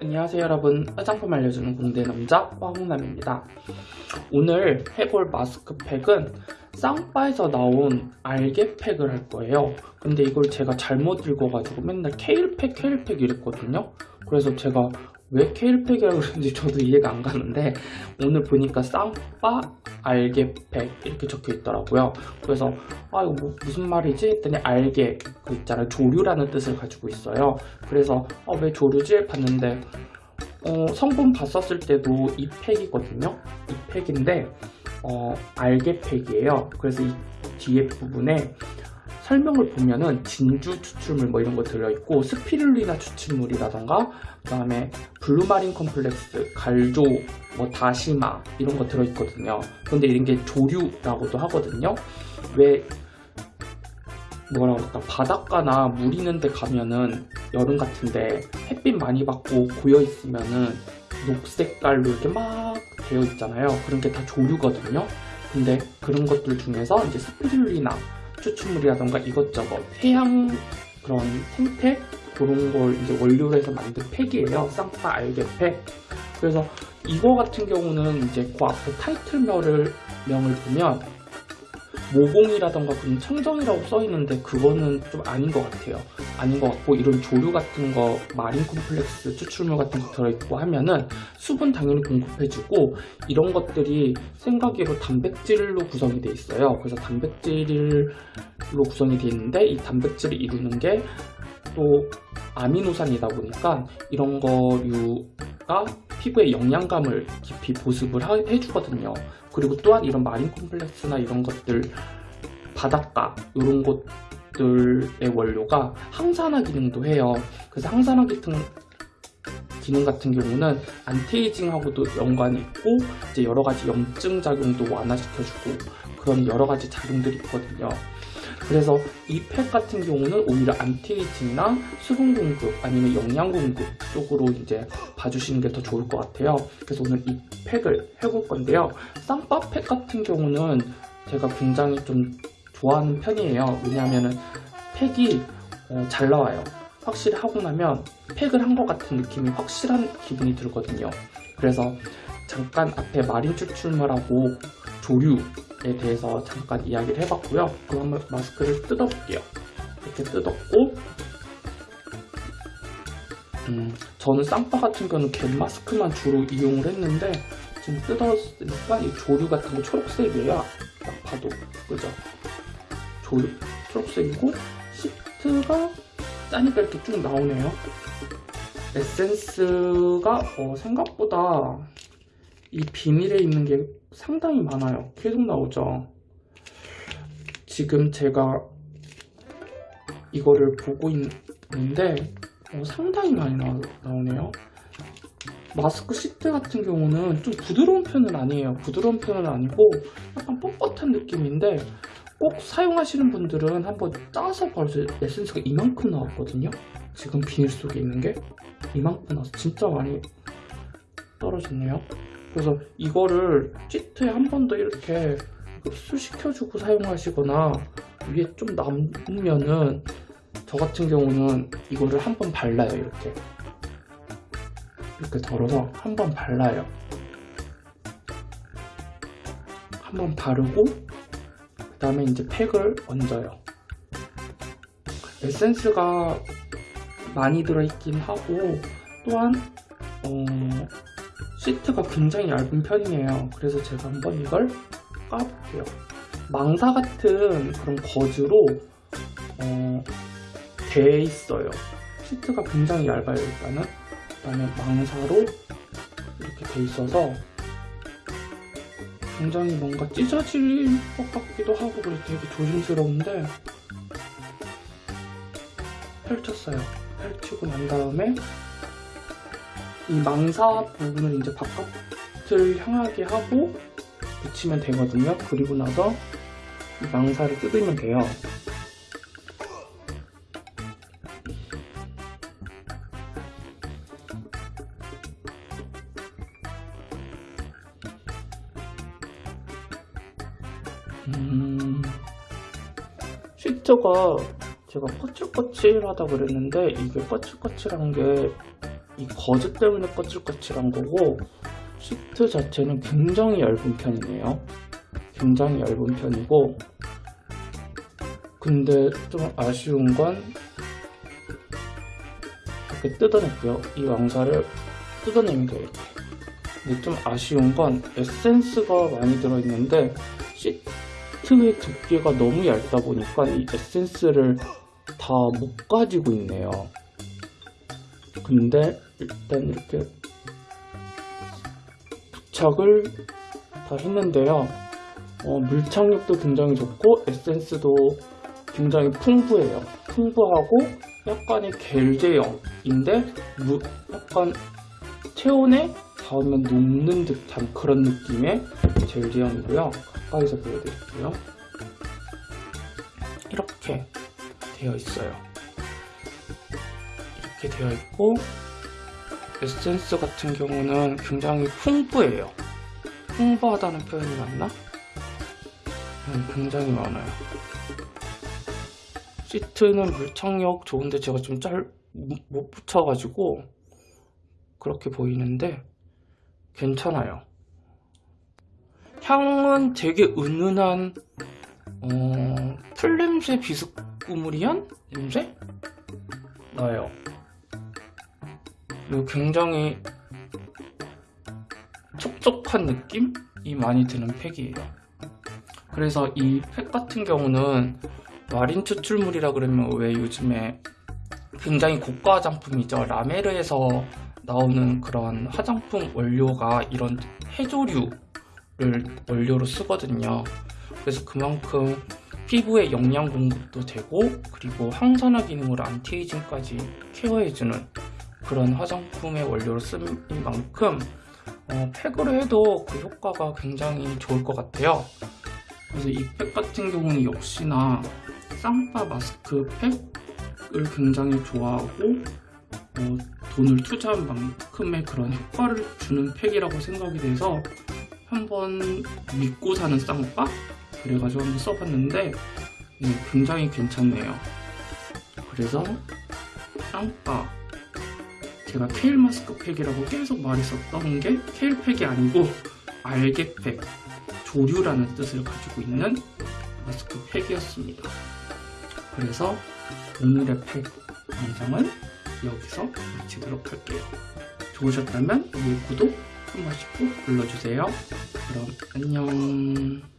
안녕하세요 여러분. 화장품 알려주는 공대 남자 화홍남입니다. 오늘 해볼 마스크팩은 쌍바에서 나온 알게팩을 할 거예요. 근데 이걸 제가 잘못 읽어가지고 맨날 케일팩 케일팩 이랬거든요. 그래서 제가 왜 케일팩이라고 그러는지 저도 이해가 안 가는데 오늘 보니까 쌍바 알게팩 이렇게 적혀 있더라고요. 그래서 아 이거 뭐 무슨 말이지? 했더니 알게 그 있잖아요. 조류라는 뜻을 가지고 있어요. 그래서 어, 왜 조류지? 봤는데 어, 성분 봤었을 때도 이 팩이거든요. 이 팩인데 어, algae팩이에요. 그래서 이 뒤에 부분에 설명을 보면은 진주 추출물 뭐 이런 거 들어있고 스피룰리나 추출물이라던가 그 다음에 blue marine complex, 갈조, 뭐 다시마 이런 거 들어있거든요. 근데 이런 게 조류라고도 하거든요. 왜 뭐라고 할까? 바닷가나 물 있는 데 가면은 여름 같은데 햇빛 많이 받고 고여 있으면은 녹색깔로 이렇게 막 되어 있잖아요 그런 게다 조류거든요 근데 그런 것들 중에서 이제 스피룰리나 추출물이라던가 이것저것 해양 그런 생태 그런 걸 이제 원료로 해서 만든 팩이에요. 쌍파 알게 팩. 그래서 이거 같은 경우는 이제 그 앞에 타이틀명을 명을 보면 모공이라던가 그런 청정이라고 써 있는데 그거는 좀 아닌 것 같아요. 아닌 것 같고 이런 조류 같은 거 마린 콤플렉스 추출물 같은 거 들어있고 하면은 수분 당연히 공급해주고 이런 것들이 생각외로 단백질로 구성이 돼 있어요. 그래서 단백질로 구성이 돼 있는데 이 단백질을 이루는 게 또 아미노산이다 보니까 이런 거류가 피부에 영양감을 깊이 보습을 하, 해주거든요. 그리고 또한 이런 marine complex나 이런 것들 바닷가 이런 것들의 원료가 항산화 기능도 해요. 그래서 항산화 기능 기능 같은 경우는 anti-aging하고도 연관이 있고 이제 여러 가지 염증 작용도 완화시켜주고 그런 여러 가지 작용들이 있거든요. 그래서 이 팩 같은 경우는 오히려 anti-aging이나 수분 공급 아니면 영양 공급 쪽으로 이제 봐주시는 게 더 좋을 것 같아요. 그래서 오늘 이 팩을 해볼 건데요. 쌍바 팩 같은 경우는 제가 굉장히 좀 좋아하는 편이에요. 왜냐하면 팩이 어, 잘 나와요. 확실히 하고 나면 팩을 한 것 같은 느낌이 확실한 기분이 들거든요. 그래서 잠깐 앞에 마린 추출물하고 조류 에 대해서 잠깐 이야기를 해봤고요. 그럼 마스크를 뜯어볼게요. 이렇게 뜯었고 음, 저는 쌍파 같은 경우는 겐 마스크만 주로 이용을 했는데 지금 뜯었으니까 이 조류 같은 거 초록색이에요. 딱 봐도 그죠? 조류 초록색이고 시트가 짜니까 이렇게 쭉 나오네요. 에센스가 어, 생각보다 이 비닐에 있는 게 상당히 많아요. 계속 나오죠. 지금 제가 이거를 보고 있는데 어, 상당히 많이 나, 나오네요. 마스크 시트 같은 경우는 좀 부드러운 편은 아니에요. 부드러운 편은 아니고 약간 뻣뻣한 느낌인데 꼭 사용하시는 분들은 한번 따서 벌써 에센스가 이만큼 나왔거든요. 지금 비닐 속에 있는 게 이만큼 나와서 진짜 많이 떨어졌네요. 그래서 이거를 시트에 한 번 더 이렇게 흡수시켜주고 사용하시거나 위에 좀 남으면은 저 같은 경우는 이거를 한 번 발라요 이렇게. 이렇게 덜어서 한 번 발라요. 한 번 바르고 그 다음에 이제 팩을 얹어요. 에센스가 많이 들어있긴 하고 또한 어, 시트가 굉장히 얇은 편이에요. 그래서 제가 한번 이걸 까볼게요. 망사 같은 그런 거즈로 어, 돼 있어요. 시트가 굉장히 얇아요 일단은. 그 다음에 망사로 이렇게 돼 있어서 굉장히 뭔가 찢어질 것 같기도 하고 그래서 되게 조심스러운데 펼쳤어요. 펼치고 난 다음에 이 망사 부분을 이제 바깥을 향하게 하고 붙이면 되거든요. 그리고 나서 이 망사를 뜯으면 돼요. 음... 시트가 제가 거칠거칠하다 그랬는데 이게 거칠거칠한 게 이 거즈 때문에 거칠거칠한 거고 시트 자체는 굉장히 얇은 편이네요. 굉장히 얇은 편이고 근데 좀 아쉬운 건 이렇게 뜯어낼게요. 이 왕사를 뜯어냅니다. 이렇게. 근데 좀 아쉬운 건 에센스가 많이 들어있는데 시트의 두께가 너무 얇다 보니까 이 에센스를 다 못 가지고 있네요. 근데 일단 이렇게 부착을 다 했는데요. 어, 물착력도 굉장히 좋고 에센스도 굉장히 풍부해요. 풍부하고 약간의 겔 제형인데 무- 약간 체온에 닿으면 녹는 듯한 그런 느낌의 젤 제형이고요. 가까이서 보여드릴게요. 이렇게 되어 있어요. 이렇게 되어 있고 에센스 같은 경우는 굉장히 풍부해요. 풍부하다는 표현이 맞나? 음, 굉장히 많아요. 시트는 물착력 좋은데 제가 좀잘못 붙여가지고 그렇게 보이는데 괜찮아요. 향은 되게 은은한 어, 풀냄새 비스꾸무리한 냄새 나요. 그리고 굉장히 촉촉한 느낌이 많이 드는 팩이에요. 그래서 이 팩 같은 경우는 마린 추출물이라 그러면 왜 요즘에 굉장히 고가 화장품이죠. 라메르에서 나오는 그런 화장품 원료가 이런 해조류를 원료로 쓰거든요. 그래서 그만큼 피부에 영양 공급도 되고 그리고 항산화 기능으로 anti-aging까지 care해주는 그런 화장품의 원료로 쓰인 만큼 어, 팩으로 해도 그 효과가 굉장히 좋을 것 같아요. 그래서 이 팩 같은 경우는 역시나 쌍파 마스크 팩을 굉장히 좋아하고 어, 돈을 투자한 만큼의 그런 효과를 주는 팩이라고 생각이 돼서 한번 믿고 사는 쌍파 그래가지고 한번 써봤는데 네, 굉장히 괜찮네요. 그래서 쌍파 제가 케일 마스크 팩이라고 계속 말했었던 게 케일 팩이 아니고 알게 팩 조류라는 뜻을 가지고 있는 마스크 팩이었습니다. 그래서 오늘의 팩 영상은 여기서 마치도록 할게요. 좋으셨다면 위에 구독 한 번씩 꼭 눌러주세요. 그럼 안녕.